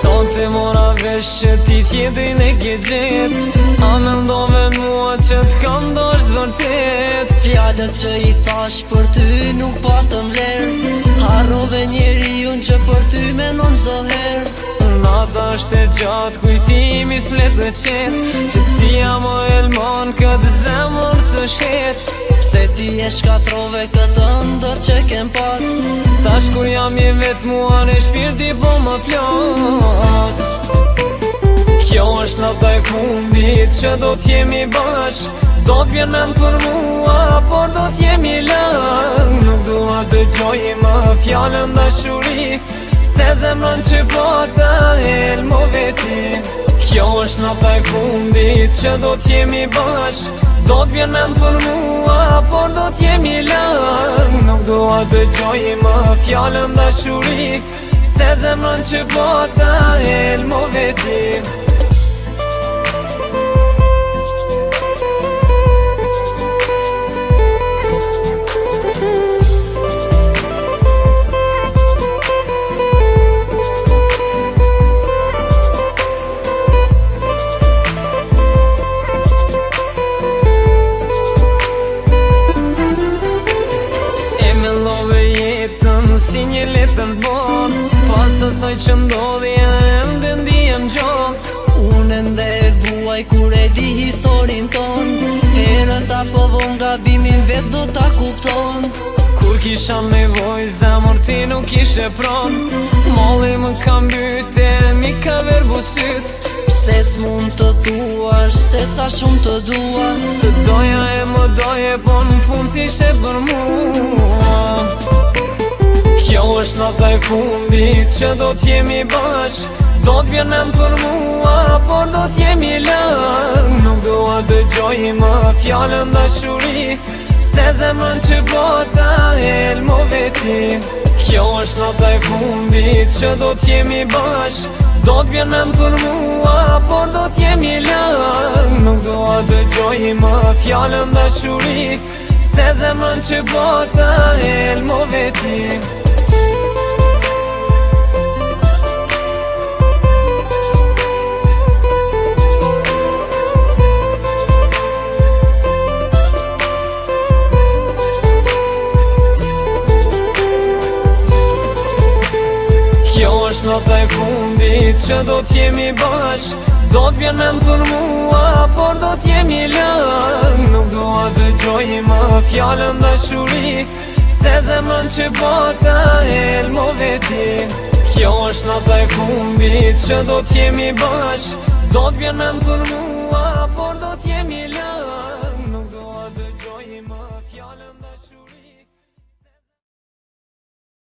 Suntem ora 10 ti tjetrin e ke gjet Amen Fjallët që i thash për ty nuk patëm po lërë Harrove njeri unë që për ty menon zdo herë Nata është e gjatë kujtimi s'mlet dhe qetë Qëtësia mo elmon këtë zemër të shetë Se ti e shkatrove këtë ndër që kem pas Tash kur jam i vetë mua në shpirti po më plas Kjo është nata e fundit që do t'jemi bashkë Do t'vjen me më për mua, por do t'jemi lëng Nuk dua të gjojë më fjallën dhe shuri Se zemrën që po të helë më veti Kjo është në taj fundit që do t'jemi bash Do t'vjen me më për mua, por do t'jemi lëng Nuk dua të gjojë më fjallën dhe shuri Se zemrën që po të helë veti të në borë Pasë asoj që ndodhi e dhe më të ndi e gjokë Unë ndë e buaj kur e di historin ton Herë ta povon ga bimin vetë do ta kupton Kur kisha me voj zemër ti nuk ishe pron Molli më kam bytë e mi ka verbu syt Pse s'mun të duash, se sa shumë të dua Të doja e më doje, po në fund si shë për mu është në taj fundit që do t'jemi bash Do t'vjen me më për mua, por do t'jemi lëng Nuk do a dë më fjallën dhe shuri Se zemën që bota el lmo veti Kjo është në taj fundit që do t'jemi bash Do t'vjen me më për mua, por do t'jemi lëng Nuk do a dë më fjallën dhe shuri Se zemën që bota el lmo veti e që do t'jemi bash Do t'bjen me më tërmua, por do t'jemi lën Nuk do a të gjojnë më fjallën dhe shuri, Se zemën që bata e lmo veti Kjo është në të e që do t'jemi bash Do t'bjen me më tërmua, por do t'jemi lën